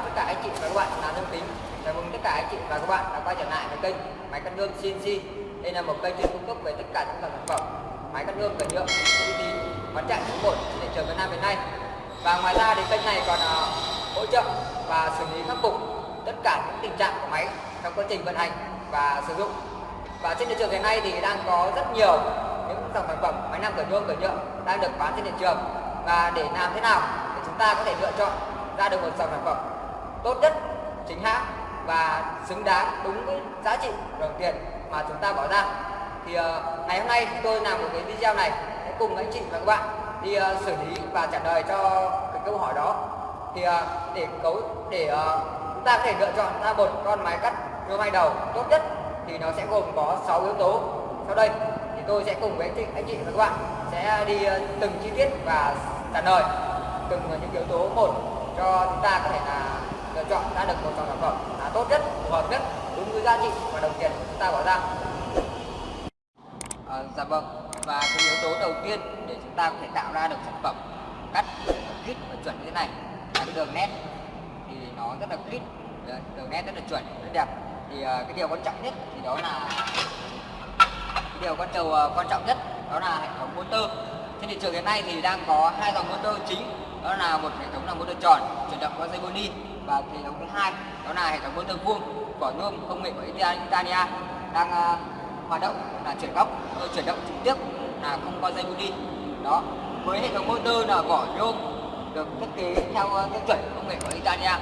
chào tất cả anh chị và các bạn là Thương Tính Chào mừng tất cả anh chị và các bạn đã quay trở lại với kênh Máy cắt gương CNC Đây là một kênh chuyên cung cấp về tất cả những sản phẩm máy cắt gương cần nhựa công ty bán chạy số 1 trên thị trường Việt Nam hiện nay. Và ngoài ra thì kênh này còn uh, hỗ trợ và xử lý khắc phục tất cả những tình trạng của máy trong quá trình vận hành và sử dụng. Và trên thị trường hiện nay thì đang có rất nhiều những dòng sản phẩm máy nam cửa nhôm cửa nhựa đang được bán trên thị trường. Và để làm thế nào để chúng ta có thể lựa chọn ra được một dòng sản phẩm tốt nhất chính hãng và xứng đáng đúng với giá trị đồng tiền mà chúng ta bỏ ra. Thì uh, ngày hôm nay chúng tôi làm một cái video này sẽ cùng anh chị và các bạn đi uh, xử lý và trả lời cho cái câu hỏi đó. Thì uh, để cấu để uh, chúng ta có thể lựa chọn ra một con máy cắt rô hai đầu tốt nhất thì nó sẽ gồm có 6 yếu tố. Sau đây thì tôi sẽ cùng với anh chị, anh chị và các bạn sẽ đi uh, từng chi tiết và trả lời từng những yếu tố một cho chúng ta có thể là chọn ra được một dòng sản phẩm là tốt nhất phù hợp nhất đúng với giá trị và đồng tiền chúng ta bỏ ra. À, dạ vâng. Và cái yếu tố đầu tiên để chúng ta có thể tạo ra được sản phẩm cắt kít và chuẩn như thế này là cái đường nét. Thì nó rất là kít, đường nét rất là chuẩn rất đẹp. Thì uh, cái điều quan trọng nhất thì đó là cái điều quan trọng uh, quan trọng nhất đó là hệ thống motor. Trên thị trường hiện nay thì đang có hai dòng motor chính đó là một hệ thống là motor tròn chuyển động qua dây boni và hệ thống thứ hai đó là hệ thống motor vuông của nhôm công nghệ của Italia đang uh, hoạt động là chuyển góc chuyển động trực tiếp là không có dây đi. Đó với hệ thống motor là vỏ nhôm được thiết kế theo ờ, tiêu chuẩn công nghệ của Italia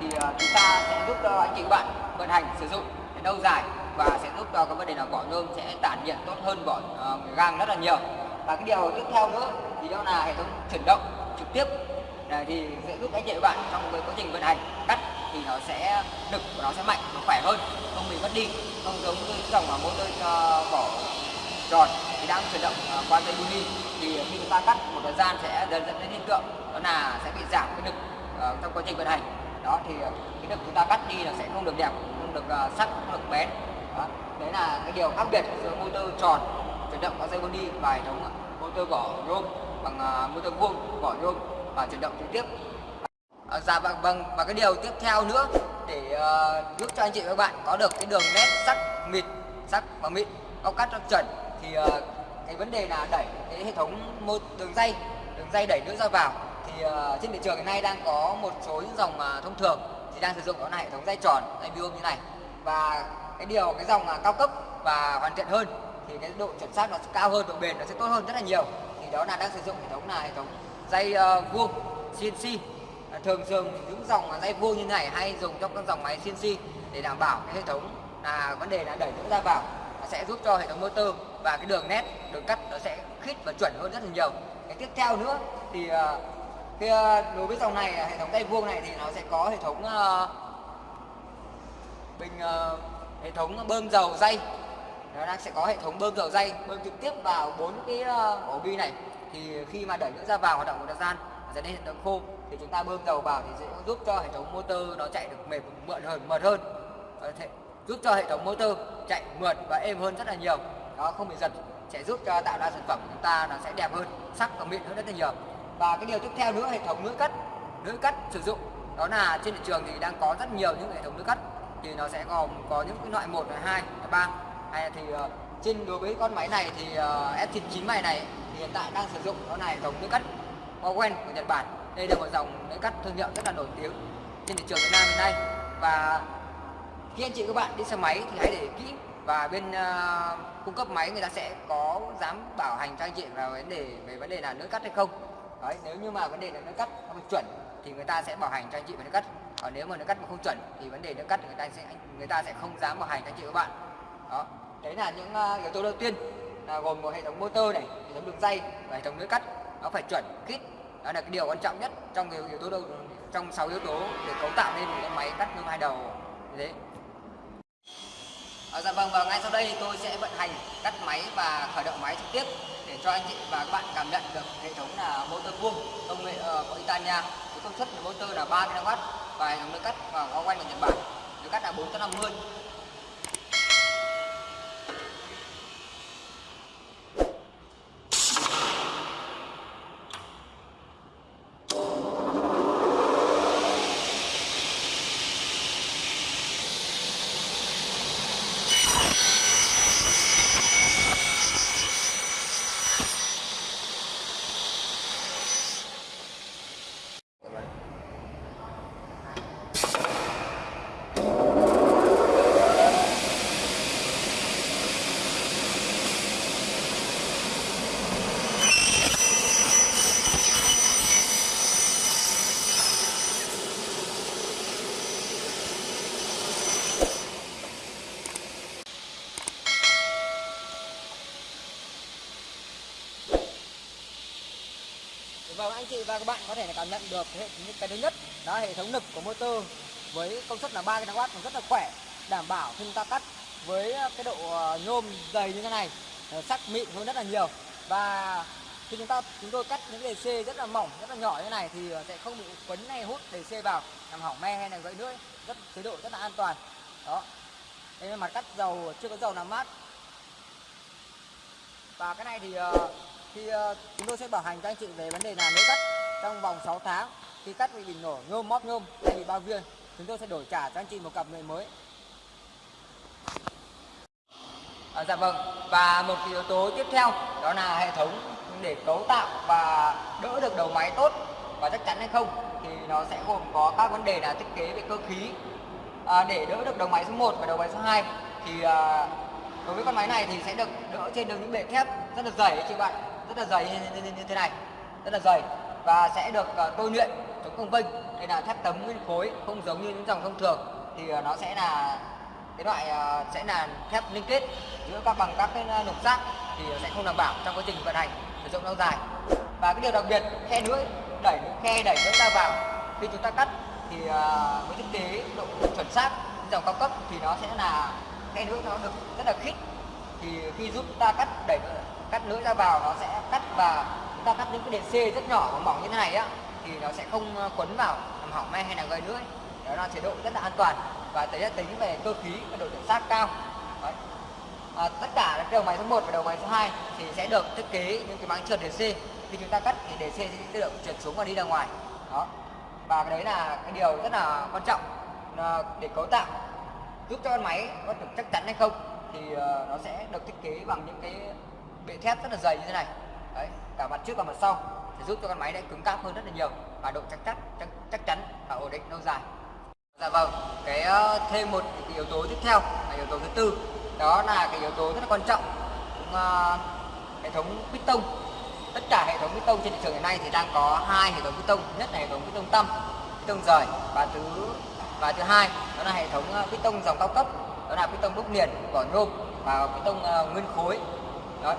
thì uh, chúng ta sẽ giúp cho anh chị bạn vận hành sử dụng lâu dài và sẽ giúp cho cái vấn đề là vỏ nhôm sẽ tản nhiệt tốt hơn vỏ uh, gang rất là nhiều. Và cái điều tiếp theo nữa thì đó là hệ thống chuyển động trực tiếp. Ờ, thì sẽ giúp ích chị các bạn trong cái quá trình vận hành. Cắt thì nó sẽ lực của nó sẽ mạnh nó khỏe hơn. Không bị mất đi. Không giống như dòng mà motor uh, vỏ tròn thì đang chuyển động uh, qua dây buni thì khi chúng ta cắt một thời gian sẽ dần dẫn đến hiện tượng đó là sẽ bị giảm cái lực uh, trong quá trình vận hành. Đó thì cái lực chúng ta cắt đi là sẽ không được đẹp không được uh, sắc không được bén. Đó. đấy là cái điều khác biệt giữa motor tròn chuyển động qua dây buni và hệ thống motor vỏ nhôm bằng uh, motor vuông vỏ nhôm và chuyển động trực tiếp. À, dạ vâng vâng. Và cái điều tiếp theo nữa để uh, giúp cho anh chị và các bạn có được cái đường nét sắc mịn sắc và mịn góc cắt cho chuẩn thì uh, cái vấn đề là đẩy cái hệ thống một đường dây đường dây đẩy nữa ra vào. Thì uh, trên thị trường hiện nay đang có một số những dòng uh, thông thường thì đang sử dụng đó là hệ thống dây tròn dây vuông như này. Và cái điều cái dòng uh, cao cấp và hoàn thiện hơn thì cái độ chuẩn xác nó sẽ cao hơn độ bền nó sẽ tốt hơn rất là nhiều. Thì đó là đang sử dụng hệ thống là hệ thống dây uh, vuông CNC ờ, thường thường những dòng dây vuông như này hay dùng trong các dòng máy CNC để đảm bảo cái hệ thống là vấn đề là đẩy nước ra vào nó sẽ giúp cho hệ thống motor và cái đường nét đường cắt nó sẽ khít và chuẩn hơn rất là nhiều. Cái tiếp theo nữa thì ờ, cái đối với dòng này hệ thống dây vuông này thì nó sẽ có hệ thống uh, bình uh, hệ thống bơm dầu dây. Nó đang sẽ có hệ thống bơm dầu dây bơm trực tiếp vào bốn cái uh, ổ bi này thì khi mà đẩy nước ra vào hoạt động một thời gian dẫn đến hiện tượng khô thì chúng ta bơm dầu vào thì sẽ giúp cho hệ thống motor nó chạy được mềm mượt hơn mượt hơn. Thể, giúp cho hệ thống motor chạy mượt và êm hơn rất là nhiều. Đó không bị giật sẽ giúp cho tạo ra sản phẩm của chúng ta nó sẽ đẹp hơn sắc và mịn hơn rất là nhiều. Và cái điều tiếp theo nữa hệ thống lưỡi cắt lưỡi cắt sử dụng đó là trên thị trường thì đang có rất nhiều những hệ thống lưỡi cắt. Thì nó sẽ gồm có những cái loại một hai ba. Hay thì uh, trên đối với con máy này thì ờ, uh, F99 này này hiện tại đang sử dụng đó là dòng nước lưỡi cắt Mowen của Nhật Bản. Đây là một dòng lưỡi cắt thương hiệu rất là nổi tiếng trên thị trường Việt Nam hiện nay. Và khi anh chị các bạn đi xe máy thì hãy để kỹ và bên uh, cung cấp máy người ta sẽ có dám bảo hành cho anh chị vào vấn đề về vấn đề là lưỡi cắt hay không. Đấy nếu như mà vấn đề là lưỡi cắt không chuẩn thì người ta sẽ bảo hành cho anh chị về lưỡi cắt. Còn nếu mà lưỡi cắt mà không chuẩn thì vấn đề lưỡi cắt người ta sẽ người ta sẽ không dám bảo hành cho anh chị các bạn. Đó đấy là những uh, yếu tố đầu tiên là gồm một hệ thống motor này hệ thống đường dây và hệ thống lưỡi cắt. Nó phải chuẩn kít đó là cái điều quan trọng nhất trong cái yếu tố đầu trong 6 yếu tố để cấu tạo nên một cái máy cắt nhôm hai đầu. Như thế. À, dạ vâng và ngay sau đây tôi sẽ vận hành cắt máy và khởi động máy trực tiếp để cho anh chị và các bạn cảm nhận được hệ thống là motor vuông công nghệ uh, của Italia. Với công suất của motor là 3 kW và hệ thống lưỡi cắt và có quanh của Nhật Bản. Lưỡi cắt là 450 Vâng anh chị và các bạn có thể là cảm nhận được hệ cái thứ nhất, đó, hệ thống lực của motor với công suất là 3 kW rất là khỏe, đảm bảo khi chúng ta cắt với cái độ ờ, nhôm dày như thế này. Ờ, Sắc mịn hơn rất là nhiều. Và khi chúng ta, chúng tôi cắt những DC rất là mỏng, rất là nhỏ như này thì ờ, sẽ không bị quấn hay hút DC vào, làm hỏng me hay là gãy nữa rất, chế độ rất là an toàn. Đó. Đây là mặt cắt dầu, chưa có dầu làm mát. Và cái này thì thì uh, chúng tôi sẽ bảo hành cho anh chị về vấn đề là nếu cắt trong vòng 6 tháng khi cắt bị bình nổ nhôm móp nhôm hay bị bao viên chúng tôi sẽ đổi trả cho anh chị một cặp người mới. À, dạ vâng. Và một yếu tố tiếp theo đó là hệ thống để cấu tạo và đỡ được đầu máy tốt và chắc chắn hay không thì nó sẽ gồm có các vấn đề là thiết kế về cơ khí. À, để đỡ được đầu máy số 1 và đầu máy số 2 thì à, đối với con máy này thì sẽ được đỡ trên được những bệ thép rất là dày chị bạn rất là dày như, như, như, như thế này rất là dày và sẽ được uh, tôi luyện chống công vinh đây là thép tấm nguyên khối không giống như những dòng thông thường. Thì uh, nó sẽ là cái loại uh, sẽ là thép liên kết giữa các bằng các cái lục giác thì sẽ không đảm bảo trong quá trình vận hành sử dụng lâu dài. Và cái điều đặc biệt khe lưỡi đẩy khe đẩy lưỡi ra vào khi chúng ta cắt thì uh, với thiết kế độ chuẩn xác dòng cao cấp thì nó sẽ là khe lưỡi nó được rất là khít. Thì khi giúp ta cắt đẩy cắt lưỡi ra vào nó sẽ cắt và chúng ta cắt những cái DC rất nhỏ và mỏng như thế này á thì nó sẽ không ờ, quấn vào làm hỏng me hay là gây lưỡi đó là chế độ rất là an toàn và tới tính về cơ khí và độ chuẩn xác cao. Đấy. À, tất cả đầu máy số 1 và đầu máy số 2 thì sẽ được thiết kế những cái máng trượt DC khi chúng ta cắt thì DC sẽ tự động trượt xuống và đi ra ngoài. Đó. Và cái đấy là cái điều rất là quan trọng ờ, để cấu tạo giúp cho con máy có được chắc chắn hay không thì ờ, nó sẽ được thiết kế bằng những cái bệ thép rất là dày như thế này. Đấy cả mặt trước và mặt sau sẽ giúp cho con máy này cứng cáp hơn rất là nhiều và độ chắc chắn chắc, chắc chắn và ổn định lâu dài. Dạ vâng cái ờ, thêm một cái yếu tố tiếp theo là yếu tố thứ tư đó là cái yếu tố rất là quan trọng. Cũng, uh, hệ thống piston tất cả hệ thống piston trên thị trường hiện nay thì đang có hai hệ thống piston nhất là hệ thống piston tâm piston rời và thứ và thứ hai đó là hệ thống ờ, piston dòng cao cấp đó là piston đúc liền vỏ nhôm và piston uh, nguyên khối đó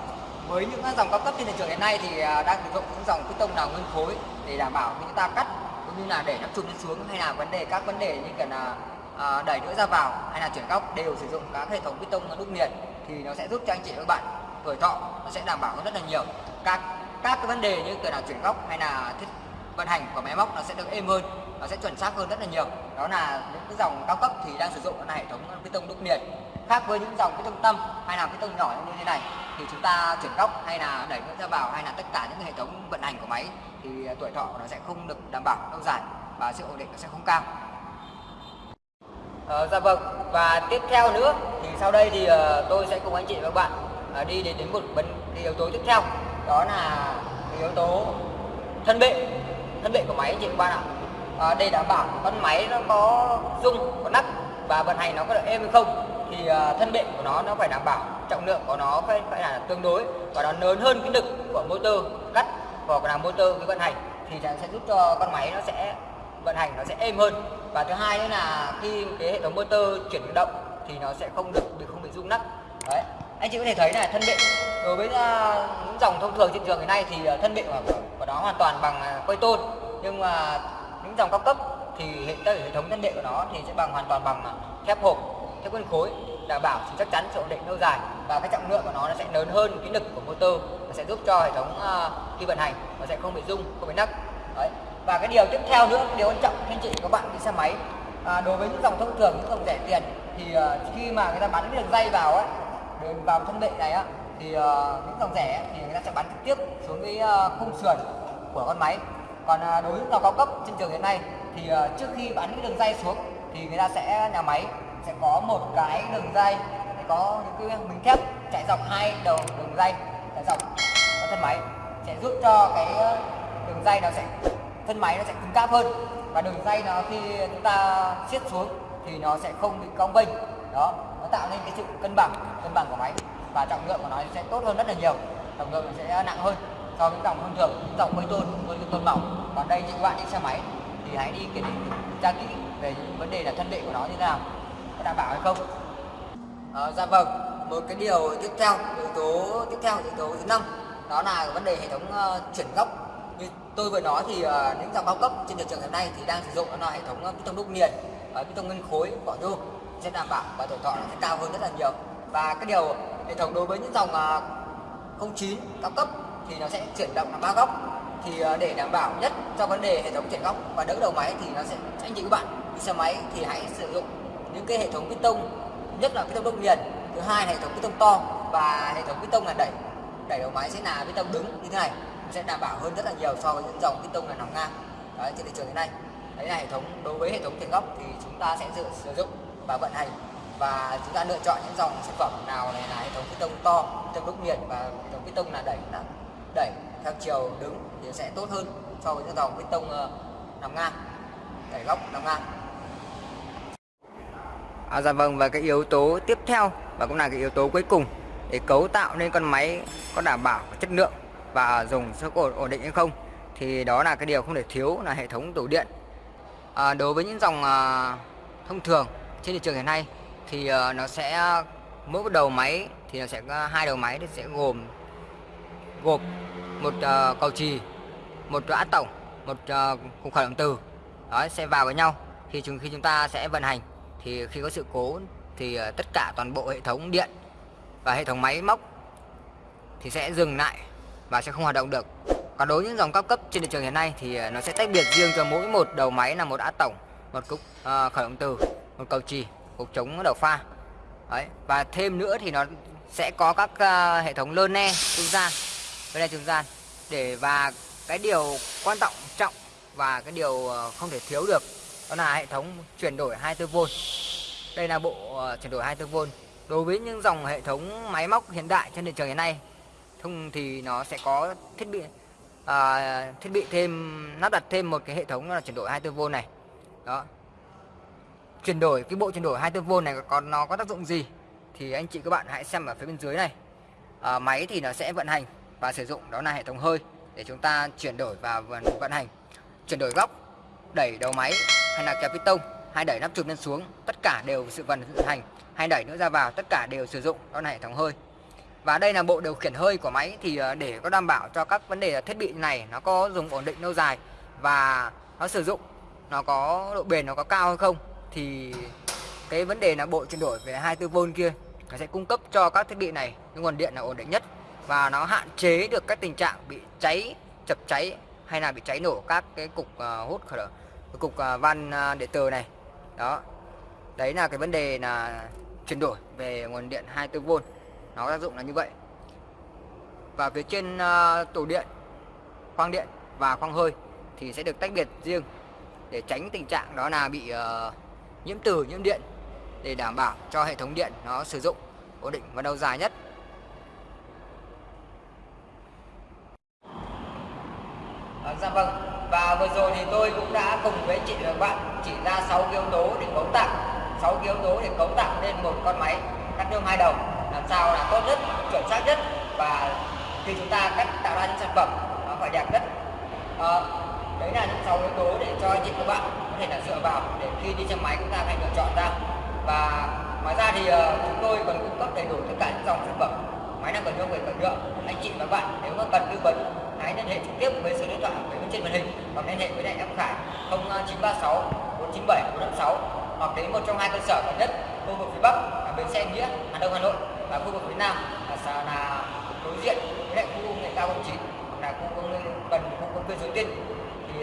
với những dòng cao cấp trên thị trường hiện nay thì à, đang sử dụng những dòng piston nào nguyên khối để đảm bảo khi chúng ta cắt cũng như là để nắp chụp lên xuống hay là vấn đề các vấn đề như kiểu là à, đẩy nữa ra vào hay là chuyển góc đều sử dụng các hệ thống piston đúc liền thì nó sẽ giúp cho anh chị và các bạn tuổi thọ nó sẽ đảm bảo hơn rất là nhiều. Các các cái vấn đề như kiểu là chuyển góc hay là thiết vận hành của máy móc nó sẽ được êm hơn nó sẽ chuẩn xác hơn rất là nhiều. Đó là những cái dòng cao cấp thì đang sử dụng là hệ thống piston đúc liền khác với những dòng piston tâm hay là piston nhỏ như thế này thì chúng ta chuyển góc hay là đẩy nước ra vào hay là tất cả những hệ thống vận hành của máy thì à, tuổi thọ nó sẽ không được đảm bảo lâu dài và sự ổn định nó sẽ không cao. Ờ, dạ vâng. Và tiếp theo nữa thì sau đây thì uh, tôi sẽ cùng anh chị và các bạn uh, đi đến đến một vấn yếu tố tiếp theo đó là yếu tố thân bệ thân bệ của máy anh chị các bạn ạ. À, để đảm bảo con máy nó có rung có nắp và vận hành nó có được êm hay không thì uh, thân bệ của nó nó phải đảm bảo trọng lượng của nó phải phải là tương đối và nó lớn hơn cái lực của motor cắt hoặc là motor cái vận hành thì sẽ giúp cho con máy nó sẽ vận hành nó sẽ êm hơn. Và thứ hai nữa là khi cái hệ thống motor chuyển động thì nó sẽ không được bị không bị rung nắp đấy. Anh chị có thể thấy là thân bệ đối với à, những dòng thông thường trên trường hiện nay thì à, thân bệ của, của nó hoàn toàn bằng à, quay tôn. Nhưng mà những dòng cao cấp thì hệ, hệ thống thân bệ của nó thì sẽ bằng hoàn toàn bằng thép hộp thép nguyên khối đảm bảo chắc chắn sự ổn định lâu dài. Và cái trọng lượng của nó nó sẽ lớn hơn cái lực của motor và sẽ giúp cho hệ thống uh, khi vận hành nó sẽ không bị rung không bị nắc. Đấy. Và cái điều tiếp theo nữa cái điều quan trọng khi anh chị các bạn đi xe máy à, đối với những dòng thông thường những dòng rẻ tiền thì uh, khi mà người ta bắn cái đường dây vào ấy vào thân bệ này á thì uh, những dòng rẻ thì người ta sẽ bắn trực tiếp xuống cái uh, khung sườn của con máy. Còn uh, đối với những dòng cao cấp trên trường hiện nay thì uh, trước khi bắn cái đường dây xuống thì người ta sẽ nhà máy sẽ có một cái đường dây, có những cái miếng thép chạy dọc hai đầu đường dây, chạy dọc thân máy, sẽ giúp cho cái ờ, đường dây nó sẽ, thân máy nó sẽ cứng cáp hơn. Và đường dây nó khi chúng ta siết xuống thì nó sẽ không bị cong vênh đó, nó tạo nên cái sự cân bằng cân bằng của máy. Và trọng lượng của nó sẽ tốt hơn rất là nhiều, trọng lượng nó sẽ nặng hơn so với dòng thông thường, dòng quay tôn với tôn mỏng. Còn đây những bạn đi xe máy thì hãy đi kiểm tra kỹ về những vấn đề là thân vệ của nó như thế nào có đảm bảo hay không? À, dạ vâng. Một cái điều tiếp theo yếu tố tiếp theo yếu tố thứ năm đó là vấn đề hệ thống uh, chuyển góc. Như tôi vừa nói thì uh, những dòng cao cấp trên thị trường hiện nay thì đang sử dụng đó là hệ thống bê tông đúc liền, và bê tông nguyên khối vỏ nhôm sẽ đảm bảo và tuổi thọ sẽ cao hơn rất là nhiều. Và cái điều hệ thống đối với những dòng uh, 09 cao cấp thì nó sẽ chuyển động làm ba góc. Thì uh, để đảm bảo nhất cho vấn đề hệ thống chuyển góc và đỡ đầu máy thì nó sẽ anh chị các bạn. Đi xe máy thì hãy sử dụng những cái hệ thống bê tông nhất là bê tông đúc liền. Thứ hai là hệ thống bê tông to và hệ thống bê tông là đẩy đẩy đầu máy sẽ là bê tông đứng như thế này. Sẽ đảm bảo hơn rất là nhiều so với những dòng bê tông là nằm ngang. Đấy, trên thị trường hiện nay. Đấy là hệ thống đối với hệ thống tiền góc thì chúng ta sẽ sử, sử dụng và vận hành. Và chúng ta lựa chọn những dòng sản phẩm nào này là hệ thống bê tông to bê tông đúc nghiền và hệ thống bê tông là đẩy là đẩy theo chiều đứng thì sẽ tốt hơn so với những dòng bê tông ờ, uh, nằm ngang đẩy góc nằm ngang. À, dạ vâng và cái yếu tố tiếp theo và cũng là cái yếu tố cuối cùng để cấu tạo nên con máy có đảm bảo chất lượng và dùng sức ổn, ổn định hay không thì đó là cái điều không thể thiếu là hệ thống tủ điện. À, đối với những dòng à, thông thường trên thị trường hiện nay thì à, nó sẽ mỗi một đầu máy thì nó sẽ có hai đầu máy thì sẽ gồm gộp một à, cầu trì một át tổng một à, cục khởi động từ đó sẽ vào với nhau thì chúng khi chúng ta sẽ vận hành thì khi có sự cố thì ờ, tất cả toàn bộ hệ thống điện và hệ thống máy móc thì sẽ dừng lại và sẽ không hoạt động được còn đối với những dòng cao cấp trên thị trường hiện nay thì ờ, nó sẽ tách biệt riêng cho mỗi một đầu máy là một át tổng một cục uh, khởi động từ một cầu trì cục chống đầu pha Đấy. và thêm nữa thì nó sẽ có các uh, hệ thống lơ ne trung gian lơ ne trung gian để và cái điều quan trọng trọng và cái điều không thể thiếu được đó là hệ thống chuyển đổi 24V đây là bộ ờ, chuyển đổi 24V đối với những dòng hệ thống máy móc hiện đại trên thị trường hiện nay thông thì nó sẽ có thiết bị à, thiết bị thêm lắp đặt thêm một cái hệ thống là chuyển đổi 24V này. Đó. Chuyển đổi cái bộ chuyển đổi 24V này còn nó có tác dụng gì thì anh chị các bạn hãy xem ở phía bên dưới này. À, máy thì nó sẽ vận hành và sử dụng đó là hệ thống hơi để chúng ta chuyển đổi và vận hành. Chuyển đổi góc đẩy đầu máy hay là kéo piston hay đẩy nắp chụp lên xuống, tất cả đều sự vận hành. Hay đẩy nữa ra vào, tất cả đều sử dụng, đó là hệ thống hơi. Và đây là bộ điều khiển hơi của máy, thì ờ, để có đảm bảo cho các vấn đề thiết bị này nó có dùng ổn định lâu dài và nó sử dụng, nó có độ bền nó có cao hay không, thì cái vấn đề là bộ chuyển đổi về 24V kia, nó sẽ cung cấp cho các thiết bị này những nguồn điện là ổn định nhất. Và nó hạn chế được các tình trạng bị cháy, chập cháy hay là bị cháy nổ các cái cục ờ, hút, khởi động cục à, van à, điện tử này. Đó. Đấy là cái vấn đề là chuyển đổi về nguồn điện 24V nó tác dụng là như vậy. Và phía trên à, tủ điện khoang điện và khoang hơi thì sẽ được tách biệt riêng để tránh tình trạng đó là bị uh, nhiễm từ nhiễm điện để đảm bảo cho hệ thống điện nó sử dụng ổn định và lâu dài nhất. À, dạ vâng vừa rồi thì tôi cũng đã cùng với chị và bạn chỉ ra 6 yếu tố để cấu tạo. 6 yếu tố để cấu tạo nên một con máy cắt nhôm hai đầu. Làm sao là tốt nhất chuẩn xác nhất và khi chúng ta cắt tạo ra những sản phẩm nó phải đẹp nhất. À, đấy là những 6 yếu tố để cho anh chị các bạn có thể là dựa vào để khi đi xe máy chúng ta phải lựa chọn ra. Và ngoài ra thì uh, chúng tôi còn cung cấp đầy đủ tất cả những dòng sản phẩm. Máy năng cần nhôm về cần nhựa anh chị và bạn nếu mà cần tư vấn hãy liên hệ trực tiếp với số điện thoại bên trên màn hình hoặc liên hệ với đại em Khải 0936 497 456 hoặc đến một trong hai cơ sở gần nhất khu vực phía Bắc là bến xe Nghĩa Hà Đông Hà Nội và khu vực phía Nam là, là đối diện với lại khu công nghệ cao 09 là khu công nghệ gần khu công viên Suối Tiên. Thì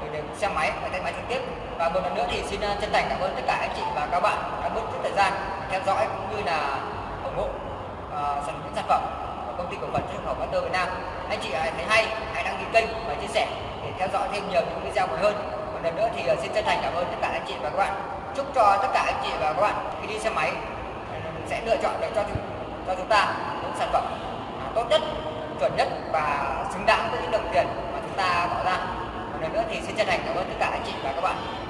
để đến xe máy và tay máy trực tiếp. Và một lần nữa thì xin ờ, chân thành cảm ơn tất cả anh chị và các bạn đã mất chút thời gian theo dõi cũng như là ủng hộ uh, sản phẩm của công ty cổ phần xuất khẩu Master Việt Nam. Anh chị à, thấy hay hãy đăng ký kênh và chia sẻ để theo dõi thêm nhiều những video mới hơn. Một lần nữa thì à, xin chân thành cảm ơn tất cả anh chị và các bạn. Chúc cho tất cả anh chị và các bạn khi đi xe máy à, sẽ lựa chọn được cho chúng, cho chúng ta những sản phẩm tốt nhất chuẩn nhất và xứng đáng với những đồng tiền mà chúng ta bỏ ra. Một lần nữa thì xin chân thành cảm ơn tất cả anh chị và các bạn.